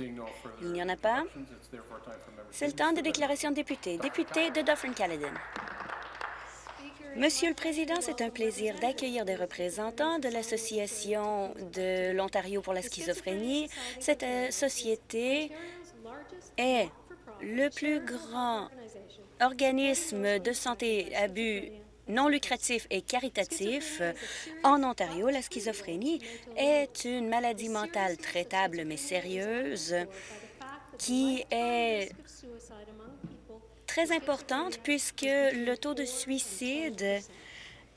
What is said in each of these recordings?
Il n'y en a pas. C'est le temps des déclarations de députés. Député de Dufferin-Caledon. Monsieur le Président, c'est un plaisir d'accueillir des représentants de l'Association de l'Ontario pour la schizophrénie. Cette euh, société est le plus grand organisme de santé à but non lucratif et caritatif en Ontario. La schizophrénie est une maladie mentale traitable mais sérieuse qui est très importante puisque le taux de suicide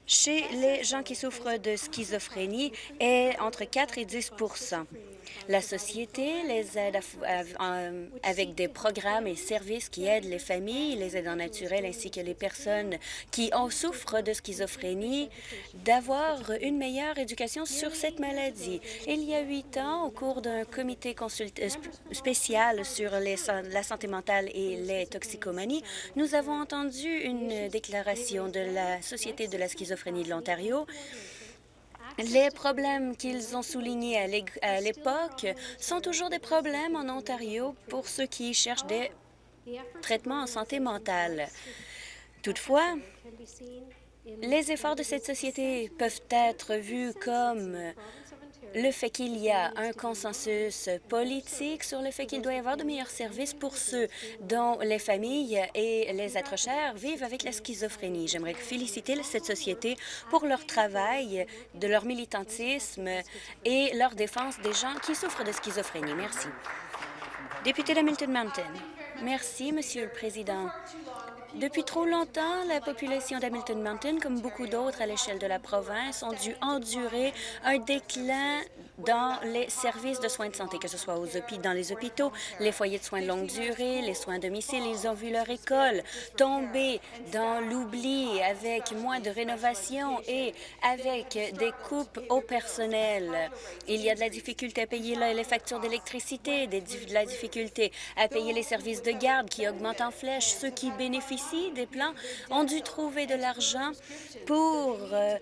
chez les gens qui souffrent de schizophrénie est entre 4 et 10 la société les aide avec des programmes et services qui aident les familles, les aidants naturels ainsi que les personnes qui en souffrent de schizophrénie d'avoir une meilleure éducation sur cette maladie. Il y a huit ans, au cours d'un comité euh, spécial sur la santé mentale et les toxicomanies, nous avons entendu une déclaration de la Société de la schizophrénie de l'Ontario les problèmes qu'ils ont soulignés à l'époque sont toujours des problèmes en Ontario pour ceux qui cherchent des traitements en santé mentale. Toutefois, les efforts de cette société peuvent être vus comme le fait qu'il y a un consensus politique sur le fait qu'il doit y avoir de meilleurs services pour ceux dont les familles et les êtres chers vivent avec la schizophrénie. J'aimerais féliciter cette société pour leur travail, de leur militantisme et leur défense des gens qui souffrent de schizophrénie. Merci. Député d'Hamilton Mountain. Merci, Monsieur le Président. Depuis trop longtemps, la population d'Hamilton Mountain, comme beaucoup d'autres à l'échelle de la province, ont dû endurer un déclin dans les services de soins de santé, que ce soit aux dans les hôpitaux, les foyers de soins de longue durée, les soins à domicile. Ils ont vu leur école tomber dans l'oubli avec moins de rénovation et avec des coupes au personnel. Il y a de la difficulté à payer les factures d'électricité, de la difficulté à payer les services de garde qui augmentent en flèche. Ceux qui bénéficient des plans ont dû trouver de l'argent pour euh,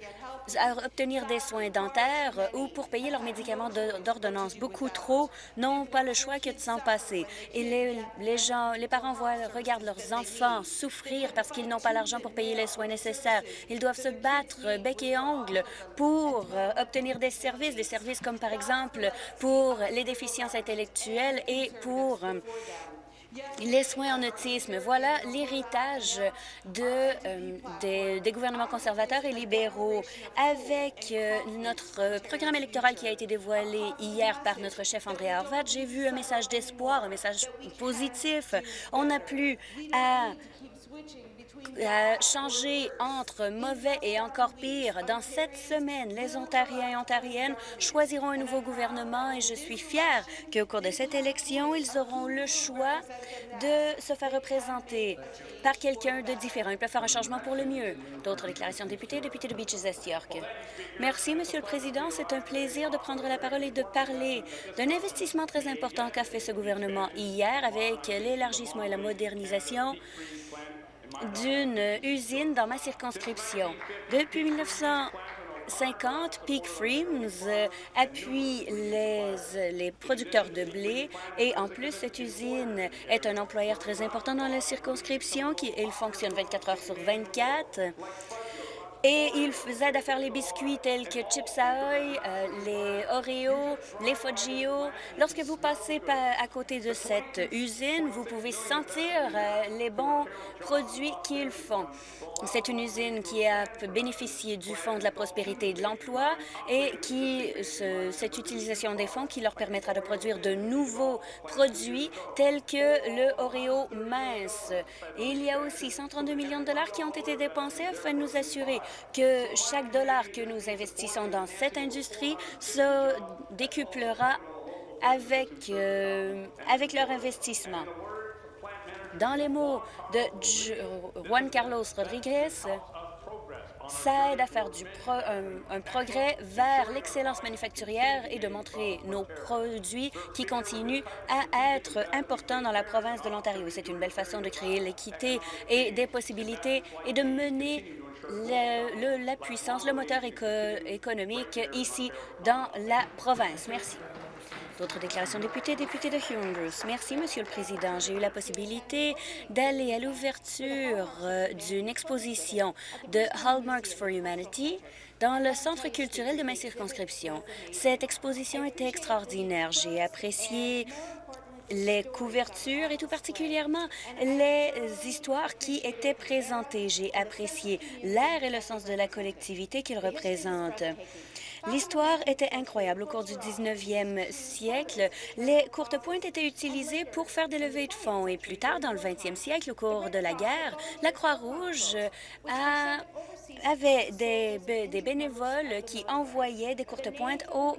obtenir des soins dentaires ou pour payer leurs médicaments d'ordonnance. Beaucoup trop n'ont pas le choix que de s'en passer. Et les, les, gens, les parents voient, regardent leurs enfants souffrir parce qu'ils n'ont pas l'argent pour payer les soins nécessaires. Ils doivent se battre bec et ongle pour euh, obtenir des services, des services comme par exemple pour les déficiences intellectuelles et pour euh, les soins en autisme, voilà l'héritage euh, des, gouvernements conservateurs et libéraux. Avec euh, notre programme électoral qui a été dévoilé hier par notre chef André Harvat, j'ai vu un message d'espoir, un message positif. On n'a plus à changer entre mauvais et encore pire. Dans cette semaine, les Ontariens et Ontariennes choisiront un nouveau gouvernement et je suis fière qu'au cours de cette élection, ils auront le choix de se faire représenter par quelqu'un de différent. Ils peuvent faire un changement pour le mieux. D'autres déclarations de députés, député de Beaches Est York. Merci, Monsieur le Président. C'est un plaisir de prendre la parole et de parler d'un investissement très important qu'a fait ce gouvernement hier avec l'élargissement et la modernisation d'une usine dans ma circonscription. Depuis 1950, Peak euh, appuie les, les producteurs de blé et en plus, cette usine est un employeur très important dans la circonscription qui il fonctionne 24 heures sur 24 et ils aident à faire les biscuits tels que Chips Ahoy, euh, les Oreo, les Foggio. Lorsque vous passez à côté de cette usine, vous pouvez sentir euh, les bons produits qu'ils font. C'est une usine qui a bénéficié du Fonds de la prospérité et de l'emploi et qui cette utilisation des fonds qui leur permettra de produire de nouveaux produits tels que le Oreo mince. Et il y a aussi 132 millions de dollars qui ont été dépensés afin de nous assurer que chaque dollar que nous investissons dans cette industrie se décuplera avec, euh, avec leur investissement. Dans les mots de Juan Carlos Rodriguez, ça aide à faire du un, progrès vers l'excellence manufacturière et de montrer nos produits qui continuent à être importants dans la province de l'Ontario. C'est une belle façon de créer l'équité et des possibilités et de mener la puissance, le moteur économique ici dans la province. Merci. Autre déclaration député, député de Huron Bruce. Merci, Monsieur le Président. J'ai eu la possibilité d'aller à l'ouverture euh, d'une exposition de Hallmarks for Humanity dans le centre culturel de ma circonscription. Cette exposition était extraordinaire. J'ai apprécié les couvertures et tout particulièrement les histoires qui étaient présentées. J'ai apprécié l'air et le sens de la collectivité qu'ils représentent. L'histoire était incroyable. Au cours du 19e siècle, les courtes pointes étaient utilisées pour faire des levées de fonds. Et plus tard, dans le 20e siècle, au cours de la guerre, la Croix-Rouge avait des, des bénévoles qui envoyaient des courtes pointes aux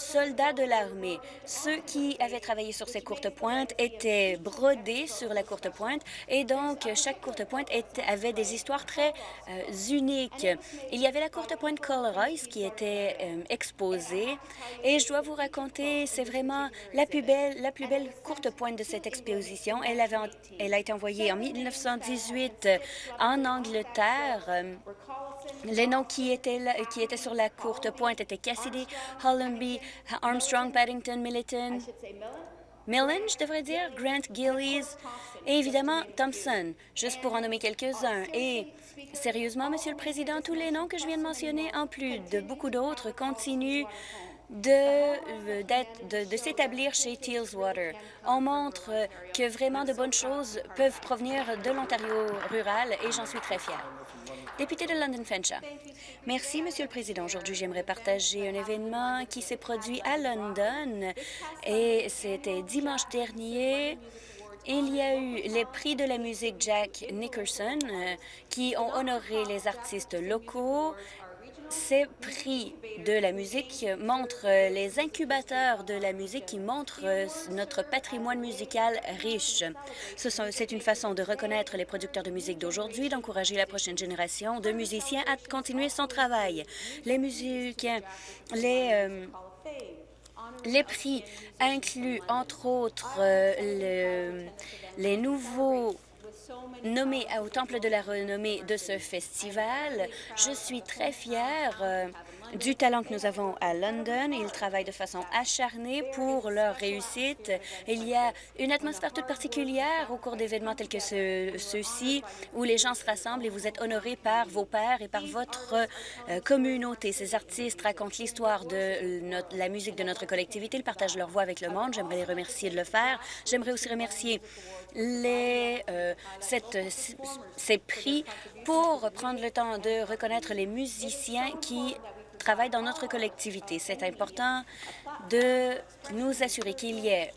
soldats de l'armée. Ceux qui avaient travaillé sur ces courtes pointes étaient brodés sur la courte pointe et donc chaque courte pointe avait des histoires très euh, uniques. Il y avait la courte pointe Colorize qui était euh, exposée et je dois vous raconter, c'est vraiment la plus belle, la plus belle courte pointe de cette exposition. Elle, avait, elle a été envoyée en 1918 en Angleterre. Les noms qui étaient, qui étaient sur la courte pointe étaient Cassidy, Hollenby, Armstrong, Paddington, Milliton, Millen, je devrais dire, Grant, Gillies. Et évidemment Thompson, juste pour en nommer quelques-uns. Et sérieusement, Monsieur le Président, tous les noms que je viens de mentionner, en plus de beaucoup d'autres, continuent de, de, de s'établir chez Tealswater. On montre que vraiment de bonnes choses peuvent provenir de l'Ontario rural et j'en suis très fière. Député de London Fenshaw. Merci, Monsieur le Président. Aujourd'hui, j'aimerais partager un événement qui s'est produit à London et c'était dimanche dernier. Il y a eu les prix de la musique Jack Nicholson euh, qui ont honoré les artistes locaux ces prix de la musique montrent les incubateurs de la musique qui montrent notre patrimoine musical riche. C'est une façon de reconnaître les producteurs de musique d'aujourd'hui, d'encourager la prochaine génération de musiciens à continuer son travail. Les musiciens, les... Euh, les prix incluent, entre autres, euh, les nouveaux nommé au Temple de la renommée de ce festival. Je suis très fière euh, du talent que nous avons à London. Ils travaillent de façon acharnée pour leur réussite. Il y a une atmosphère toute particulière au cours d'événements tels que ceux-ci, où les gens se rassemblent et vous êtes honorés par vos pairs et par votre euh, communauté. Ces artistes racontent l'histoire de la musique de notre collectivité. Ils partagent leur voix avec le monde. J'aimerais les remercier de le faire. J'aimerais aussi remercier les, euh, cette, ces prix pour prendre le temps de reconnaître les musiciens qui travaillent dans notre collectivité. C'est important de nous assurer qu'il y ait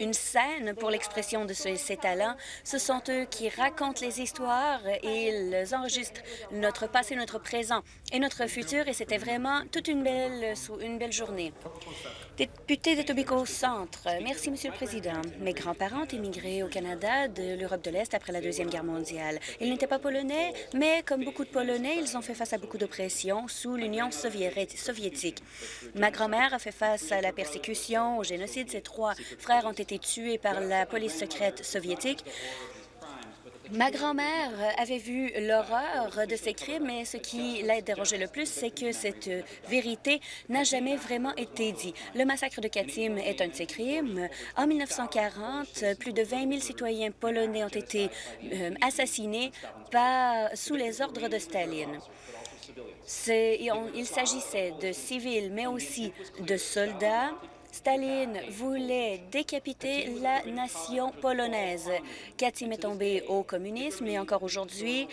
une scène pour l'expression de ces talents. Ce sont eux qui racontent les histoires et ils enregistrent notre passé, notre présent et notre futur. Et c'était vraiment toute une belle, une belle journée. Député de Tobico Centre, merci, Monsieur le Président. Mes grands-parents ont émigré au Canada de l'Europe de l'Est après la Deuxième Guerre mondiale. Ils n'étaient pas polonais, mais comme beaucoup de Polonais, ils ont fait face à beaucoup d'oppression sous l'Union soviétique. Ma grand-mère a fait face à la persécution, au génocide. Ses trois frères ont été tués par la police secrète soviétique. Ma grand-mère avait vu l'horreur de ces crimes, mais ce qui l'a dérangé le plus, c'est que cette vérité n'a jamais vraiment été dite. Le massacre de Katim est un de ces crimes. En 1940, plus de 20 000 citoyens polonais ont été euh, assassinés sous les ordres de Staline. Il s'agissait de civils, mais aussi de soldats Staline voulait décapiter la nation polonaise. Katim est tombé au communisme et encore aujourd'hui,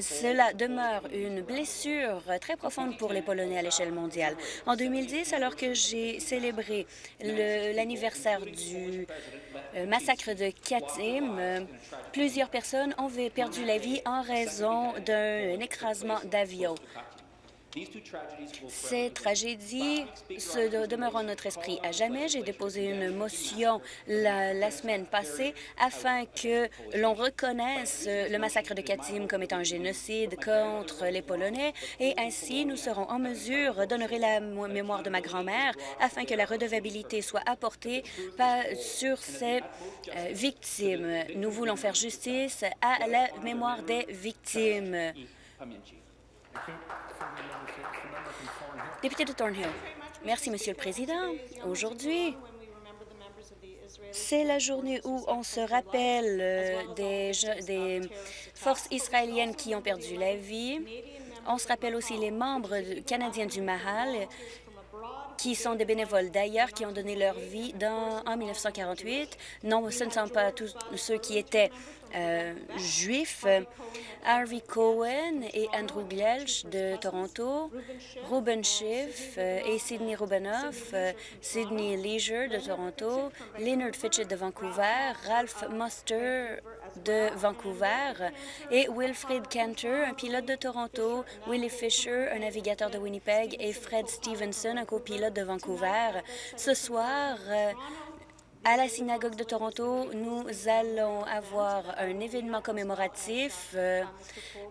cela demeure une blessure très profonde pour les Polonais à l'échelle mondiale. En 2010, alors que j'ai célébré l'anniversaire du euh, massacre de Katim, plusieurs personnes ont perdu la vie en raison d'un écrasement d'avion. Ces tragédies se demeurent notre esprit à jamais. J'ai déposé une motion la, semaine passée afin que l'on reconnaisse le massacre de Katim comme étant un génocide contre les Polonais et ainsi nous serons en mesure d'honorer la mémoire de ma grand-mère afin que la redevabilité soit apportée sur ces euh, victimes. Nous voulons faire justice à la mémoire des victimes. Député de Thornhill. Merci, Monsieur le Président. Aujourd'hui, c'est la journée où on se rappelle euh, des, des forces israéliennes qui ont perdu la vie. On se rappelle aussi les membres canadiens du Mahal qui sont des bénévoles d'ailleurs, qui ont donné leur vie dans, en 1948. Non, ce ne sont pas tous ceux qui étaient euh, juifs. Harvey Cohen et Andrew Glelch de Toronto, Ruben Schiff euh, et Sidney Rubanoff, euh, Sidney Leisure de Toronto, Leonard Fitchett de Vancouver, Ralph Muster de Vancouver et Wilfrid Cantor, un pilote de Toronto, Willie Fisher, un navigateur de Winnipeg et Fred Stevenson, un copilote de Vancouver. Ce soir, euh, à la synagogue de Toronto, nous allons avoir un événement commémoratif. Euh,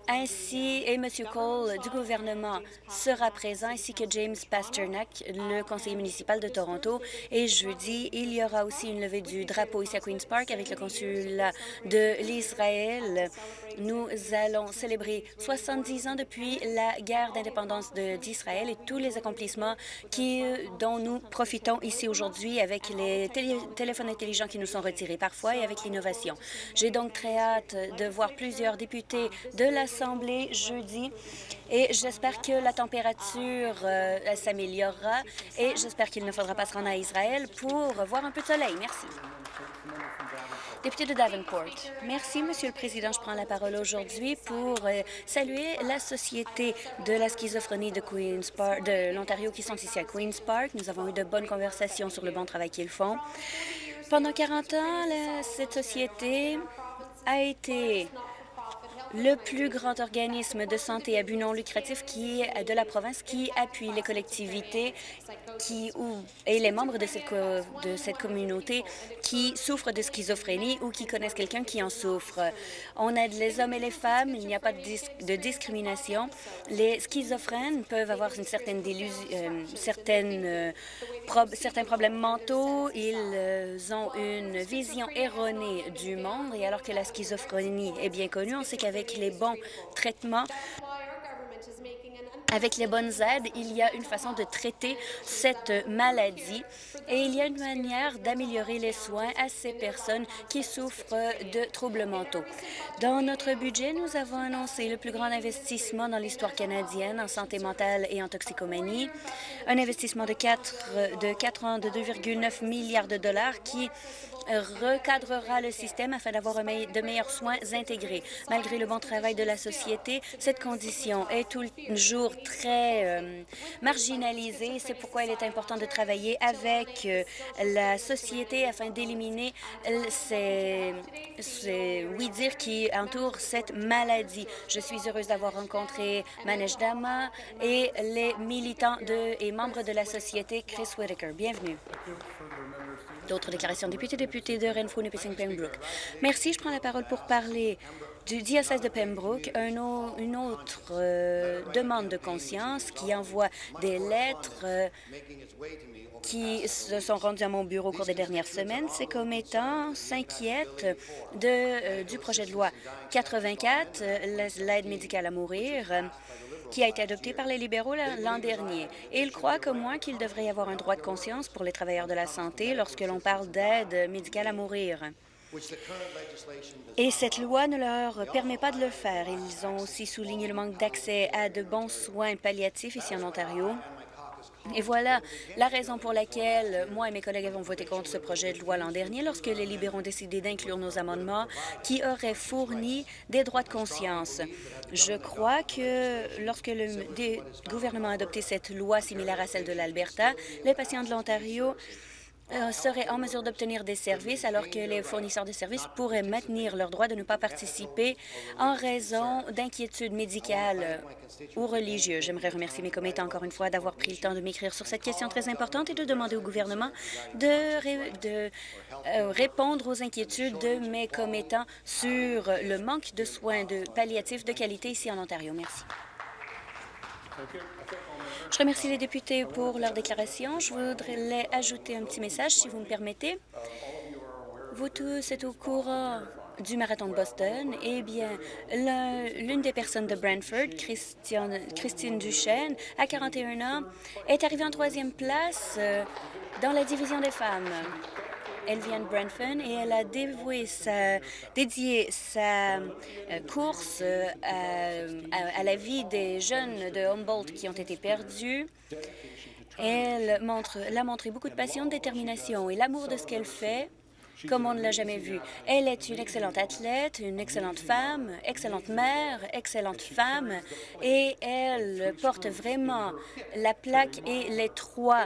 ainsi, et M. Cole du gouvernement sera présent, ainsi que James Pasternak, le conseiller municipal de Toronto. Et jeudi, il y aura aussi une levée du drapeau ici à Queen's Park avec le consulat de l'Israël. Nous allons célébrer 70 ans depuis la guerre d'indépendance d'Israël et tous les accomplissements qui, dont nous profitons ici aujourd'hui avec les téléphones intelligents qui nous sont retirés parfois et avec l'innovation. J'ai donc très hâte de voir plusieurs députés de l'Assemblée jeudi et j'espère que la température euh, s'améliorera et j'espère qu'il ne faudra pas se rendre à Israël pour voir un peu de soleil. Merci. Merci, Monsieur le Président. Je prends la parole aujourd'hui pour euh, saluer la Société de la schizophrénie de, Queen's Park, de l'Ontario qui sont ici à Queen's Park. Nous avons eu de bonnes conversations sur le bon travail qu'ils font. Pendant 40 ans, cette société a été le plus grand organisme de santé à but non lucratif qui de la province qui appuie les collectivités qui, ou, et les membres de cette, de cette communauté qui souffrent de schizophrénie ou qui connaissent quelqu'un qui en souffre. On aide les hommes et les femmes, il n'y a pas de, discrimination. Les schizophrènes peuvent avoir une certaine euh, certaine, euh, certains problèmes mentaux, ils euh, ont une vision erronée du monde et alors que la schizophrénie est bien connue, on sait qu'avec les bons traitements, avec les bonnes aides, il y a une façon de traiter cette maladie et il y a une manière d'améliorer les soins à ces personnes qui souffrent de troubles mentaux. Dans notre budget, nous avons annoncé le plus grand investissement dans l'histoire canadienne en santé mentale et en toxicomanie, un investissement de 4, de 4 ans de 2,9 milliards de dollars qui recadrera le système afin d'avoir de meilleurs soins intégrés. Malgré le bon travail de la société, cette condition est toujours très euh, marginalisée. C'est pourquoi il est important de travailler avec euh, la société afin d'éliminer ces, ces oui-dire qui entourent cette maladie. Je suis heureuse d'avoir rencontré Manesh Dama et les militants de, et membres de la société Chris Whitaker. Bienvenue. D'autres déclarations. Député, député de Renfrew, Nipissing, Pembroke. Merci. Je prends la parole pour parler du diocèse de Pembroke, un une autre euh, demande de conscience qui envoie des lettres euh, qui se sont rendues à mon bureau au cours des dernières semaines. Ces commettants s'inquiètent euh, du projet de loi 84, l'aide médicale à mourir, qui a été adopté par les libéraux l'an dernier. Et ils croient, comme moi, qu'il devrait y avoir un droit de conscience pour les travailleurs de la santé lorsque l'on parle d'aide médicale à mourir. Et cette loi ne leur permet pas de le faire. Ils ont aussi souligné le manque d'accès à de bons soins palliatifs ici en Ontario. Et voilà la raison pour laquelle moi et mes collègues avons voté contre ce projet de loi l'an dernier lorsque les libéraux ont décidé d'inclure nos amendements qui auraient fourni des droits de conscience. Je crois que lorsque le gouvernement a adopté cette loi similaire à celle de l'Alberta, les patients de l'Ontario seraient en mesure d'obtenir des services alors que les fournisseurs de services pourraient maintenir leur droit de ne pas participer en raison d'inquiétudes médicales ou religieuses. J'aimerais remercier mes commettants encore une fois d'avoir pris le temps de m'écrire sur cette question très importante et de demander au gouvernement de, de euh, répondre aux inquiétudes de mes commettants sur le manque de soins de palliatifs de qualité ici en Ontario. Merci. Je remercie les députés pour leur déclaration. Je voudrais ajouter un petit message, si vous me permettez. vous tous êtes au courant du marathon de Boston. Eh bien, l'une des personnes de Brantford, Christine Duchesne, à 41 ans, est arrivée en troisième place euh, dans la division des femmes. Elle vient de Brantford et elle a dévoué sa, dédié sa euh, course euh, à, la vie des jeunes de Humboldt qui ont été perdus. Elle montre, l'a montré beaucoup de passion, de détermination et l'amour de ce qu'elle fait comme on ne l'a jamais vu. Elle est une excellente athlète, une excellente femme, excellente mère, excellente femme, et elle porte vraiment la plaque et les trois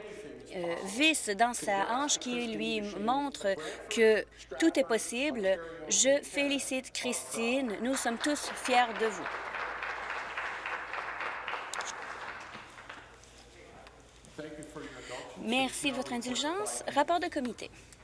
vis dans sa hanche qui lui montrent que tout est possible. Je félicite Christine. Nous sommes tous fiers de vous. Merci de votre indulgence. Rapport de comité.